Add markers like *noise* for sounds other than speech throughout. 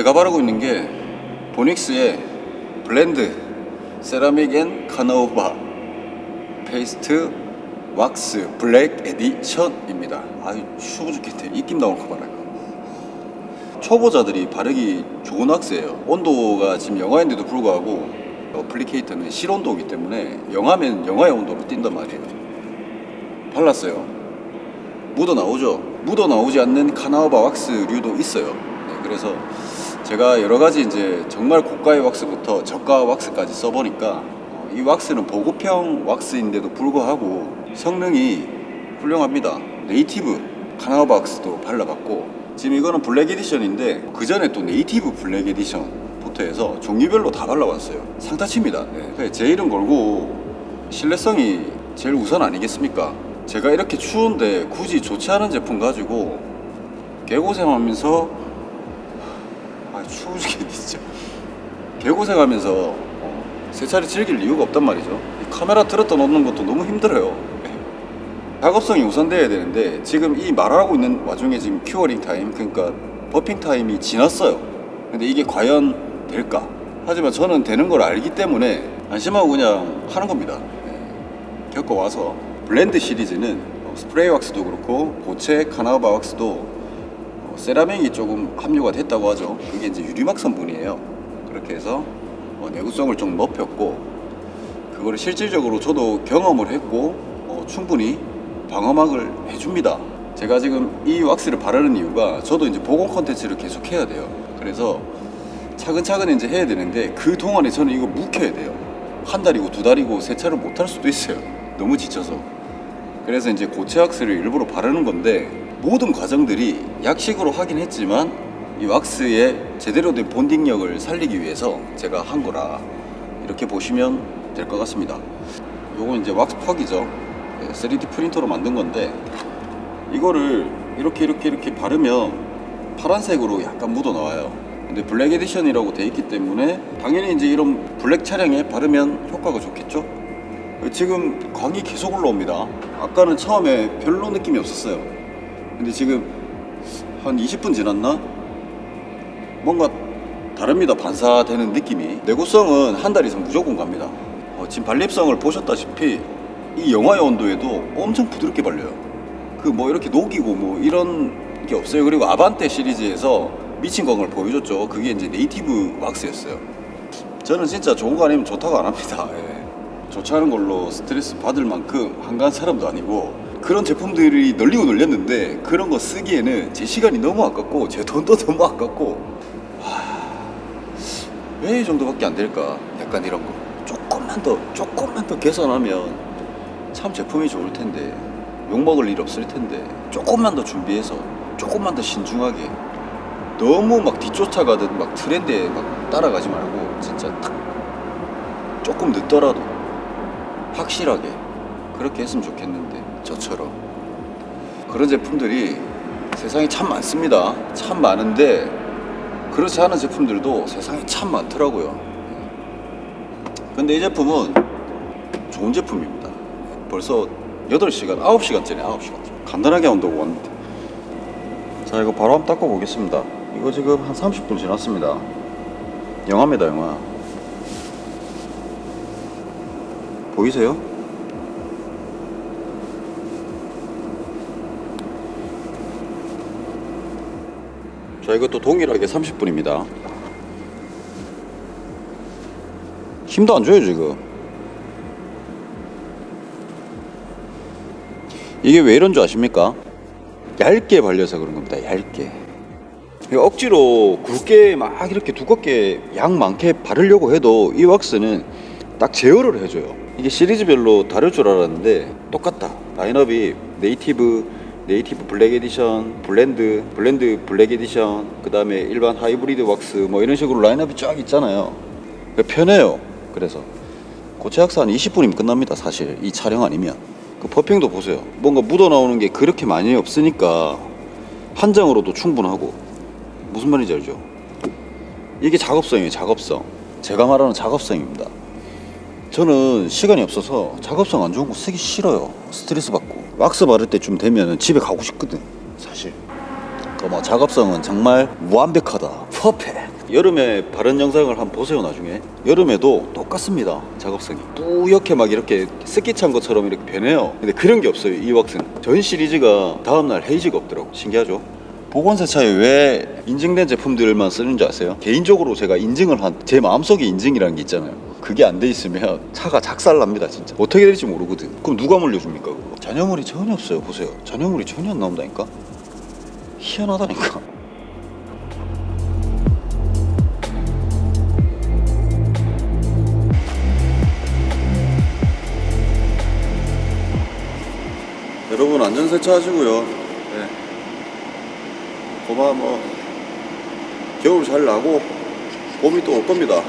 제가 바르고 있는 게 Vonixx의 Blend Ceramic and Carnauba Paste Wax Black Edition입니다. 아유 추워 죽겠네. 입김 나올 거 봐라. 초보자들이 바르기 좋은 왁스예요. 온도가 지금 영하인데도 불구하고 applicator는 실온도이기 때문에 영하면 영하의 온도로 띈단 말이에요. 발랐어요. 묻어 나오죠. 묻어 나오지 않는 carnauba 왁스류도 있어요. 네, 그래서 제가 여러 가지 이제 정말 고가의 왁스부터 저가 왁스까지 써보니까 어, 이 왁스는 보급형 왁스인데도 불구하고 성능이 훌륭합니다. Native carnauba 왁스도 발라봤고 지금 이거는 black edition인데 그 전에 또 Native black edition부터 해서 종류별로 다 발라봤어요. 상타치입니다. 네. 제 이름 걸고 신뢰성이 제일 우선 아니겠습니까? 제가 이렇게 추운데 굳이 좋지 않은 제품 가지고 개고생하면서 아 추워 죽겠네 진짜. 개고생하면서 어, 세차를 즐길 이유가 없단 말이죠. 이 카메라 들었다 놓는 것도 너무 힘들어요. 작업성이 우선돼야 되는데 지금 이 말하고 있는 와중에 지금 curing time 그러니까 buffing time이 지났어요. 근데 이게 과연 될까? 하지만 저는 되는 걸 알기 때문에 안심하고 그냥 하는 겁니다. 네. 겪어와서 Blend 시리즈는 어, 스프레이 왁스도 그렇고 고체 carnauba 왁스도 어, 세라믹이 조금 함유가 됐다고 하죠. 그게 이제 유리막 성분이에요. 그렇게 해서 어, 내구성을 좀 높였고 그거를 실질적으로 저도 경험을 했고 어, 충분히 방어막을 해줍니다. 제가 지금 이 왁스를 바르는 이유가 저도 이제 복원 컨텐츠를 계속 해야 돼요. 그래서 차근차근 이제 해야 되는데 그 동안에 저는 이거 묵혀야 돼요. 한 달이고 두 달이고 세차를 못 할 수도 있어요. 너무 지쳐서. 그래서 이제 고체 왁스를 일부러 바르는 건데 모든 과정들이 약식으로 하긴 했지만 이 왁스의 제대로 된 본딩력을 살리기 위해서 제가 한 거라 이렇게 보시면 될 것 같습니다. 요건 이제 왁스 퍽이죠. 3D 프린터로 만든 건데 이거를 이렇게 이렇게 이렇게 바르면 파란색으로 약간 묻어 나와요. 근데 black edition이라고 돼 있기 때문에 당연히 이제 이런 블랙 차량에 바르면 효과가 좋겠죠? 지금 광이 계속 올라옵니다. 아까는 처음에 별로 느낌이 없었어요 근데 지금 한 20분 지났나? 뭔가 다릅니다 반사되는 느낌이. 내구성은 한 달 이상 무조건 갑니다. 어, 지금 발림성을 보셨다시피 이 영하의 온도에도 엄청 부드럽게 발려요. 그 뭐 이렇게 녹이고 뭐 이런 게 없어요. 그리고 아반떼 시리즈에서 미친 광을 보여줬죠. 그게 이제 네이티브 왁스였어요. 저는 진짜 좋은 거 아니면 좋다고 안 합니다. 예. 좋지 않은 걸로 스트레스 받을 만큼 한가한 사람도 아니고 그런 제품들이 널리고 널렸는데 그런 거 쓰기에는 제 시간이 너무 아깝고 제 돈도 *laughs* 너무 아깝고. 왜 이 정도밖에 안 될까? 약간 이런 거. 조금만 더 조금만 더 개선하면 참 제품이 좋을 텐데 욕먹을 일 없을 텐데 조금만 더 준비해서 조금만 더 신중하게. 너무 막 뒤쫓아가듯 막 트렌드에 막 따라가지 말고 진짜 딱 조금 늦더라도 확실하게 그렇게 했으면 좋겠는데 저처럼 그런 제품들이 세상에 참 많습니다. 참 많은데 그렇지 않은 제품들도 세상에 참 많더라고요. 근데 이 제품은 좋은 제품입니다. 벌써 8시간, 9시간째네, 9시간. 간단하게 온다고 왔는데. 자, 이거 바로 한번 닦아 보겠습니다. 이거 지금 한 30분 지났습니다. 영화입니다, 영화. 보이세요? 자, 이것도 동일하게 30분입니다. 힘도 안 줘요, 지금. 이게 왜 이런 줄 아십니까? 얇게 발려서 그런 겁니다. 얇게. 억지로 굵게 막 이렇게 두껍게 양 많게 바르려고 해도 이 왁스는 딱 제어를 해줘요. 이게 시리즈별로 다를 줄 알았는데 똑같다. 라인업이 네이티브, Native black edition, Blend, Blend black edition, 그 다음에 일반 하이브리드 왁스 뭐 이런 식으로 라인업이 쫙 있잖아요. 편해요. 그래서 고체 왁스 한 20분이면 끝납니다. 사실 이 촬영 아니면. 그 buffing도 보세요. 뭔가 묻어 나오는 게 그렇게 많이 없으니까 한 장으로도 충분하고 무슨 말인지 알죠? 이게 작업성이에요. 작업성. 제가 말하는 작업성입니다. 저는 시간이 없어서 작업성 안 좋은 거 쓰기 싫어요. 스트레스 받고 왁스 바를 때쯤 되면 집에 가고 싶거든. 사실. 그뭐 작업성은 정말 완벽하다. 퍼펙트. 여름에 바른 영상을 한번 보세요 나중에 여름에도 똑같습니다 작업성이 뿌옇게 막 이렇게 습기 찬 것처럼 이렇게 변해요 근데 그런 게 없어요 이 왁스는 전 시리즈가 다음날 헤이즈가 없더라고 신기하죠 보건세차에 왜 인증된 제품들만 쓰는 줄 아세요? 개인적으로 제가 인증을 한 제 마음속에 인증이라는 게 있잖아요 그게 안 돼 있으면 차가 작살납니다 진짜 어떻게 될지 모르거든 그럼 누가 물려줍니까 그거 잔여물이 전혀 없어요 보세요 잔여물이 전혀 안 나온다니까 희한하다니까 여러분 안전 세차 하시고요. 네. 고마 뭐 겨울 잘 나고 봄이 또 올 겁니다.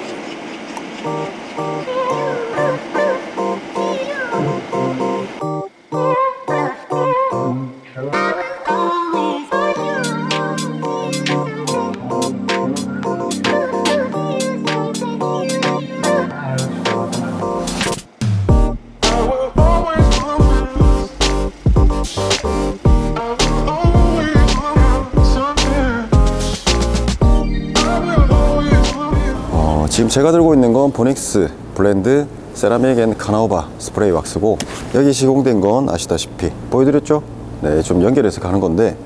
제가 들고 있는 건 보닉스 Blend ceramic and carnauba 스프레이 왁스고 여기 시공된 건 아시다시피 보여드렸죠? 네, 좀 연결해서 가는 건데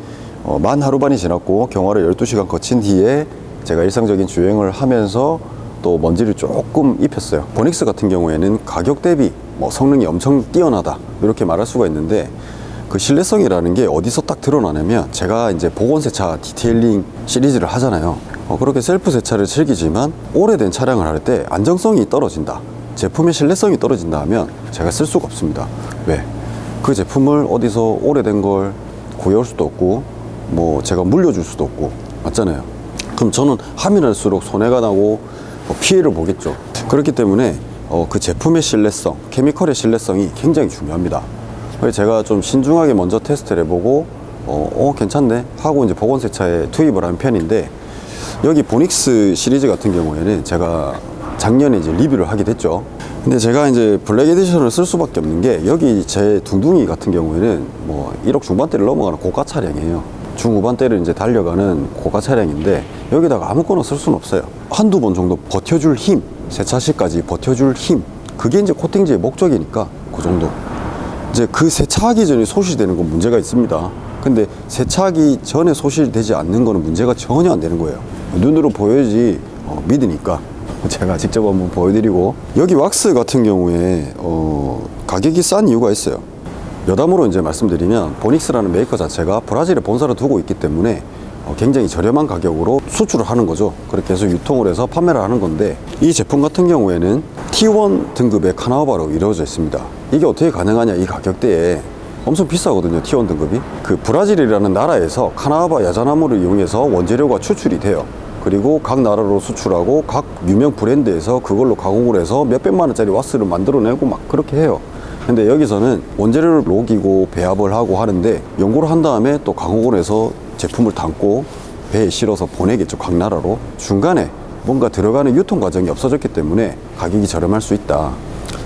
어, 만 하루반이 지났고 경화를 12시간 거친 뒤에 제가 일상적인 주행을 하면서 또 먼지를 조금 입혔어요 보닉스 같은 경우에는 가격 대비 뭐 성능이 엄청 뛰어나다 이렇게 말할 수가 있는데 그 신뢰성이라는 게 어디서 딱 드러나냐면 제가 이제 복원세차 detailing 시리즈를 하잖아요 어, 그렇게 셀프 세차를 즐기지만 오래된 차량을 할 때 안정성이 떨어진다 제품의 신뢰성이 떨어진다 하면 제가 쓸 수가 없습니다. 왜? 그 제품을 어디서 오래된 걸 구해올 수도 없고 뭐 제가 물려줄 수도 없고 맞잖아요. 그럼 저는 하면 할수록 손해가 나고 뭐 피해를 보겠죠. 그렇기 때문에 어, 그 제품의 신뢰성 케미컬의 신뢰성이 굉장히 중요합니다. 제가 좀 신중하게 먼저 테스트를 해보고 어, 어, 괜찮네 하고 이제 보건세차에 투입을 한 편인데 여기 보닉스 시리즈 같은 경우에는 제가 작년에 이제 리뷰를 하게 됐죠 근데 제가 이제 black edition을 쓸 수밖에 없는 게 여기 제 둥둥이 같은 경우에는 뭐 1억 중반대를 넘어가는 고가 차량이에요 중후반대를 이제 달려가는 고가 차량인데 여기다가 아무거나 쓸 수는 없어요 한두 번 정도 버텨줄 힘 세차시까지 버텨줄 힘 그게 이제 코팅제의 목적이니까 그 정도 이제 그 세차하기 전에 소실되는 건 문제가 있습니다. 근데 세차하기 전에 소실되지 않는 거는 문제가 전혀 안 되는 거예요. 눈으로 보여야지 어, 믿으니까 제가 직접 한번 보여드리고 여기 왁스 같은 경우에 어, 가격이 싼 이유가 있어요. 여담으로 이제 말씀드리면 보닉스라는 메이커 자체가 브라질에 본사를 두고 있기 때문에 어, 굉장히 저렴한 가격으로 수출을 하는 거죠. 그렇게 해서 유통을 해서 판매를 하는 건데 이 제품 같은 경우에는 T1 등급의 carnauba로 이루어져 있습니다. 이게 어떻게 가능하냐 이 가격대에 엄청 비싸거든요 T1 등급이 그 브라질이라는 나라에서 카나우바 야자나무를 이용해서 원재료가 추출이 돼요 그리고 각 나라로 수출하고 각 유명 브랜드에서 그걸로 가공을 해서 몇백만 원짜리 왁스를 만들어내고 막 그렇게 해요. 근데 여기서는 원재료를 녹이고 배합을 하고 하는데 연구를 한 다음에 또 가공을 해서 제품을 담고 배에 실어서 보내겠죠 각 나라로. 중간에 뭔가 들어가는 유통 과정이 없어졌기 때문에 가격이 저렴할 수 있다.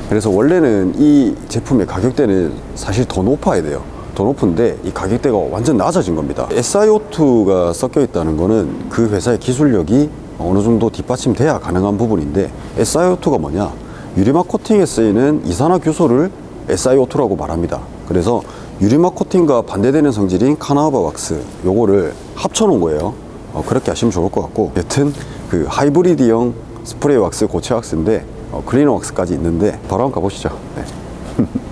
그래서 원래는 이 제품의 가격대는 사실 더 높아야 돼요 더 높은데 이 가격대가 완전 낮아진 겁니다 SiO2가 섞여 있다는 거는 그 회사의 기술력이 어느 정도 뒷받침돼야 가능한 부분인데 SiO2가 뭐냐 유리막 코팅에 쓰이는 이산화규소를 SiO2라고 말합니다. 그래서 유리막 코팅과 반대되는 성질인 카나우바 왁스 요거를 합쳐 놓은 거예요. 어, 그렇게 하시면 좋을 것 같고 여튼 그 하이브리드형 스프레이 왁스 고체 왁스인데 어, 클리너 왁스까지 있는데 바로 한번 가보시죠. 네. *laughs*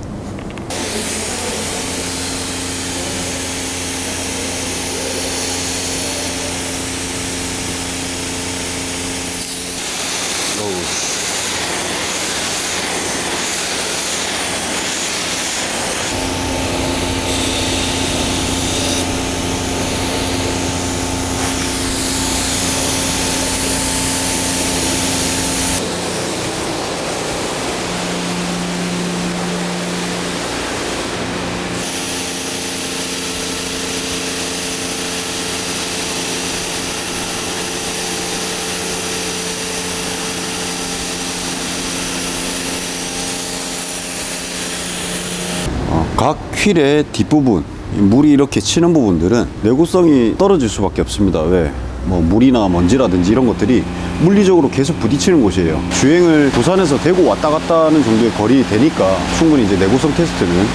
어, 각 휠의 뒷부분 이 물이 이렇게 치는 부분들은 내구성이 떨어질 수밖에 없습니다. 왜? 뭐 물이나 먼지라든지 이런 것들이 물리적으로 계속 부딪히는 곳이에요. 주행을 부산에서 대구 왔다 갔다 하는 정도의 거리 되니까 충분히 이제 내구성 테스트는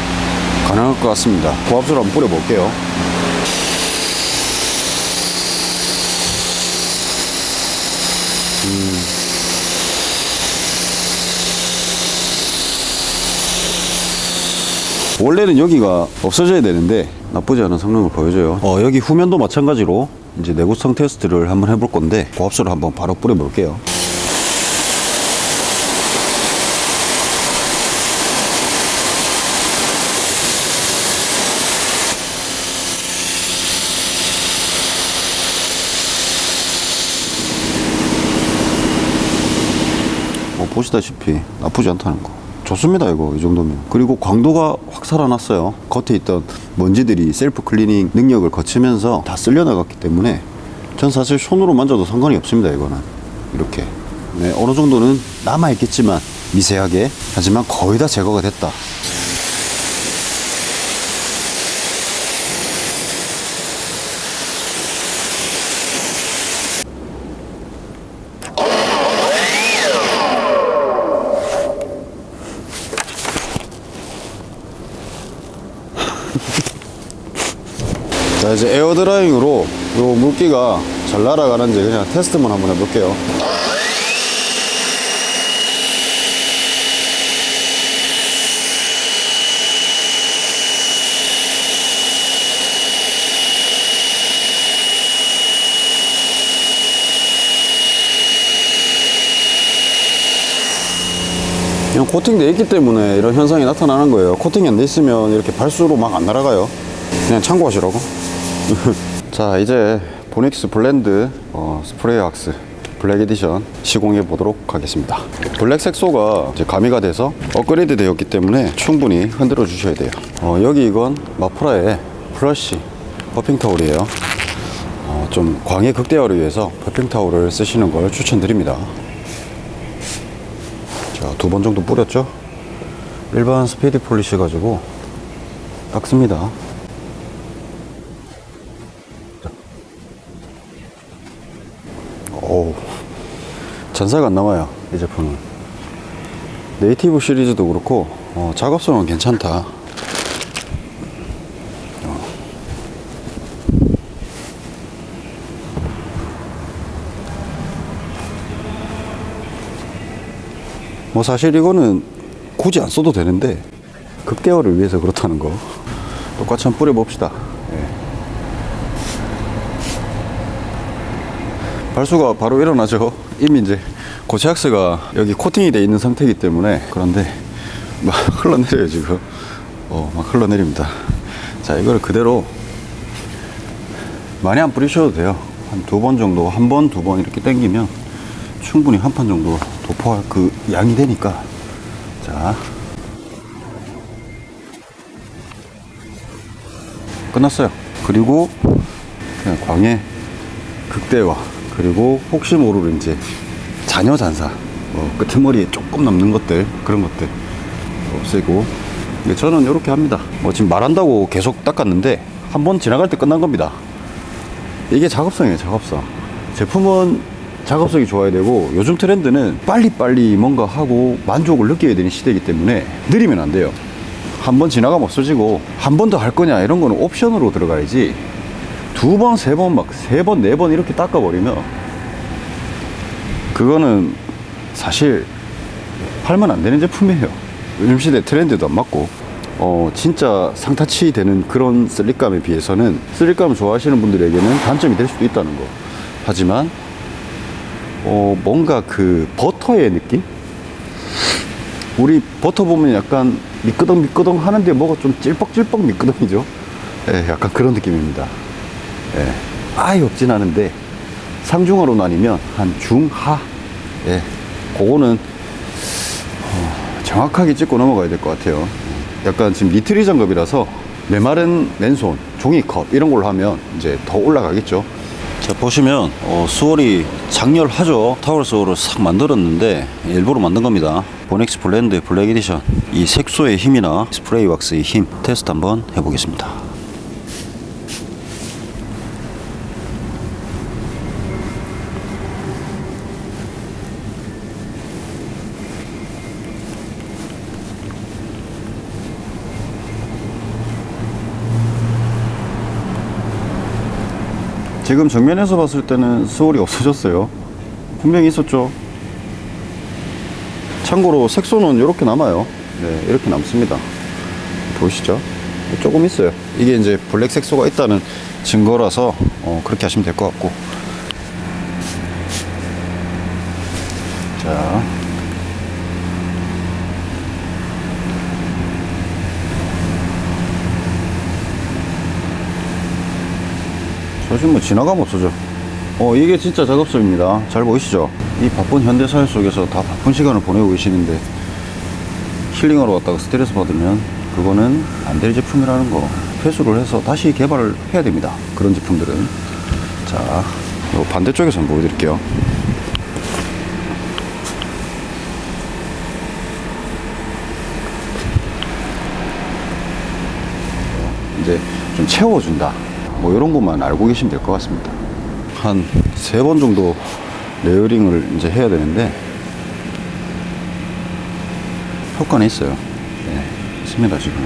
가능할 것 같습니다. 고압수를 한번 뿌려 볼게요 원래는 여기가 없어져야 되는데 나쁘지 않은 성능을 보여줘요. 어, 여기 후면도 마찬가지로 이제 내구성 테스트를 한번 해볼 건데 고압수를 한번 바로 뿌려 볼게요. 뭐 보시다시피 나쁘지 않다는 거 좋습니다 이거. 이 정도면. 그리고 광도가 확 살아났어요. 겉에 있던 먼지들이 self cleaning 능력을 거치면서 다 쓸려 나갔기 때문에 전 사실 손으로 만져도 상관이 없습니다 이거는. 이렇게. 네, 어느 정도는 남아 있겠지만 미세하게. 하지만 거의 다 제거가 됐다 자 이제 에어드라잉으로 요 물기가 잘 날아가는지 그냥 테스트만 한번 해볼게요. 그냥 코팅돼 있기 때문에 이런 현상이 나타나는 거예요. 코팅이 안 돼 있으면 이렇게 발수로 막 안 날아가요. 그냥 참고하시라고 *laughs* 자 이제 보닉스 Blend 어, 스프레이 왁스 black edition 시공해 보도록 하겠습니다 블랙 색소가 이제 가미가 돼서 업그레이드 되었기 때문에 충분히 흔들어 주셔야 돼요 어, 여기 이건 마프라의 plush buffing 타올이에요 어, 좀 광의 극대화를 위해서 buffing 타올을 쓰시는 걸 추천드립니다 자, 두 번 정도 뿌렸죠? 일반 speedy polish 가지고 닦습니다. 오, 잔사가 안 나와요. 이 제품은. Native 시리즈도 그렇고, 어, 작업성은 괜찮다. 어. 뭐 사실 이거는 굳이 안 써도 되는데 극대화를 위해서 그렇다는 거 똑같이 한번 뿌려봅시다 예. 발수가 바로 일어나죠 이미 이제 고체학스가 여기 코팅이 돼 있는 상태이기 때문에 그런데 막 *laughs* 흘러내려요 지금 어, 막 흘러내립니다 자 이거를 그대로 많이 안 뿌리셔도 돼요 한 두 번 정도, 한 번, 두 번 이렇게 당기면 충분히 한 판 정도 도포할 그 양이 되니까. 자. 끝났어요. 그리고 그냥 광해 극대화 그리고 혹시 모를 이제 잔여 잔사 뭐 끄트머리에 조금 남는 것들 그런 것들 없애고 근데 저는 이렇게 합니다. 뭐 지금 말한다고 계속 닦았는데 한 번 지나갈 때 끝난 겁니다. 이게 작업성이에요, 작업성. 제품은 작업성이 좋아야 되고 요즘 트렌드는 빨리빨리 뭔가 하고 만족을 느껴야 되는 시대이기 때문에 느리면 안 돼요. 한 번 지나가면 없어지고 한 번 더 할 거냐 이런 거는 옵션으로 들어가야지 두 번, 세 번, 막 세 번, 네 번 이렇게 닦아버리면 그거는 사실 팔면 안 되는 제품이에요. 요즘 시대 트렌드도 안 맞고 어 진짜 상타치 되는 그런 슬립감에 비해서는 슬립감을 좋아하시는 분들에게는 단점이 될 수도 있다는 거. 하지만 어 뭔가 그 버터의 느낌? 우리 버터 보면 약간 미끄덩 미끄덩 하는데 뭐가 좀 찔뻑찔뻑 미끄덩이죠. 예, 약간 그런 느낌입니다. 예, 아예 없진 않은데 상중하로 나뉘면 한 중하. 예, 그거는 어, 정확하게 찍고 넘어가야 될 것 같아요. 약간 지금 니트릴 장갑이라서 메마른 맨손, 종이컵 이런 걸로 하면 이제 더 올라가겠죠. 자 보시면 어, swirl이 작렬하죠 타월 swirl을 싹 만들었는데 일부러 만든 겁니다 보닉스 Blend black edition 이 색소의 힘이나 스프레이 왁스의 힘 테스트 한번 해보겠습니다 지금 정면에서 봤을 때는 수월이 없어졌어요. 분명히 있었죠. 참고로 색소는 이렇게 남아요. 네, 이렇게 남습니다. 보이시죠? 조금 있어요. 이게 이제 블랙 색소가 있다는 증거라서 어, 그렇게 하시면 될 것 같고. 자. 사실 뭐 지나가면 없어져. 어, 이게 진짜 작업성입니다. 잘 보이시죠? 이 바쁜 현대사회 속에서 다 바쁜 시간을 보내고 계시는데 힐링하러 왔다가 스트레스 받으면 그거는 안 될 제품이라는 거 회수를 해서 다시 개발을 해야 됩니다. 그런 제품들은. 자, 요 반대쪽에서 한번 보여드릴게요. 이제 좀 채워준다. 뭐 이런 것만 알고 계시면 될 것 같습니다. 한 세 번 정도 layering을 이제 해야 되는데 효과는 있어요. 네, 있습니다 지금.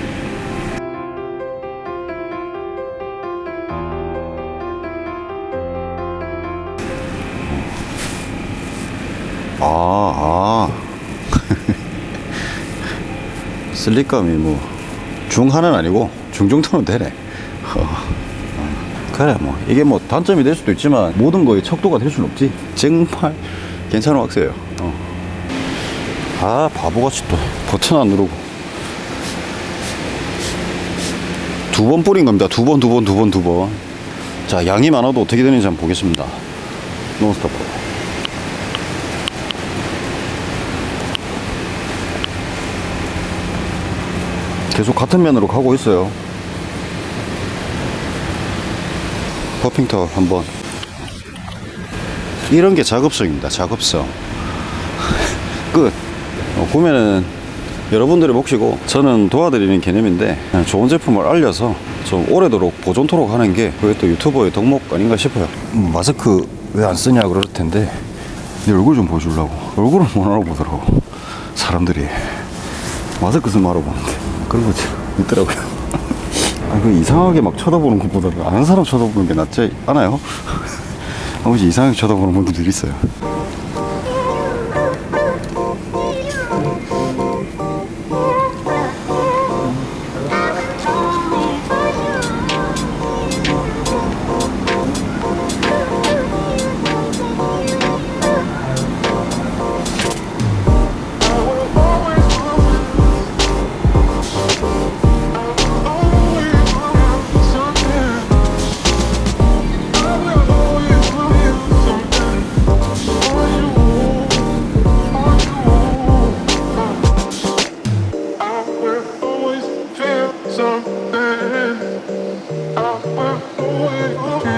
아, 아. *laughs* slip감이 뭐 중하는 아니고 중 정도는 되네. *laughs* 어. 그래 뭐 이게 뭐 단점이 될 수도 있지만 모든 거에 척도가 될 수는 없지. 정말 괜찮은 왁스예요. 어. 아 바보같이 또 버튼 안 누르고 두 번 뿌린 겁니다. 두 번, 두 번, 두 번, 두 번. 자 양이 많아도 어떻게 되는지 한번 보겠습니다. 논스톱. 계속 같은 면으로 가고 있어요. 퍼핑터 한번. 이런 게 작업성입니다. 작업성. *laughs* 끝. 어, 보면은 여러분들의 몫이고 저는 도와드리는 개념인데 좋은 제품을 알려서 좀 오래도록 보존토록 하는 게 그게 또 유튜버의 덕목 아닌가 싶어요. 음, 마스크 왜 안 쓰냐 그럴 텐데 내 얼굴 좀 보여주려고 얼굴을 못 알아보더라고 사람들이 마스크 쓰면 알아보는데 그런 거지 있더라고요. 아, 그 이상하게 막 쳐다보는 것보다 아는 사람 쳐다보는 게 낫지 않아요? *laughs* 아버지 이상하게 쳐다보는 분들이 있어요. oh away.